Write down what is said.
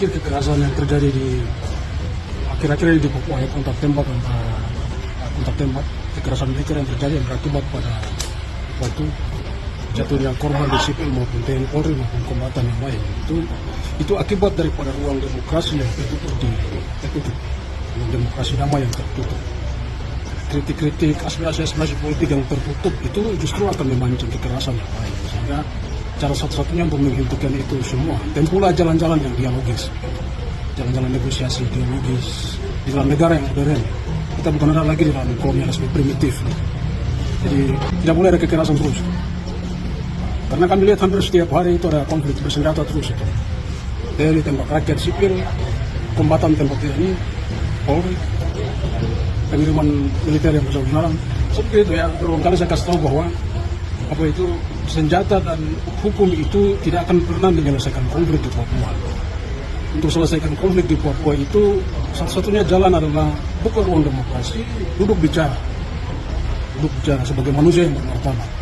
pikir kekerasan yang terjadi di akhir-akhir ini di Papua ya kontak tembak antara kontak tembak kekerasan militer yang terjadi yang berakibat pada waktu jatuhnya korban di sipil maupun TNI Polri maupun kombatan yang lain. Itu itu akibat daripada ruang demokrasi yang tertutup di tertutup. Ruang demokrasi damai yang tertutup. Kritik-kritik aspirasi-aspirasi politik yang tertutup itu justru akan memancing kekerasan yang lain. Sehingga cara satu-satunya untuk menghentikan itu semua. Tempuhlah jalan-jalan yang dialogis. Jalan-jalan negosiasi ideologis di dalam negara yang modern. Kita bukan ada lagi di dalam kolonialisme primitif. Jadi tidak boleh ada kekerasan terus. Karena kami lihat hampir setiap hari itu ada konflik bersenjata terus itu. TNI tembak rakyat sipil kombatan tembak TNI Polri pengiriman militer yang besar-besaran seperti itu ya. Kali saya kasih tahu bahwa apa itu senjata dan hukum itu tidak akan pernah menyelesaikan konflik di Papua. Untuk selesaikan konflik di Papua itu satu-satunya jalan adalah buka ruang demokrasi duduk bicara. Duduk bicara sebagai manusia yang bermartabat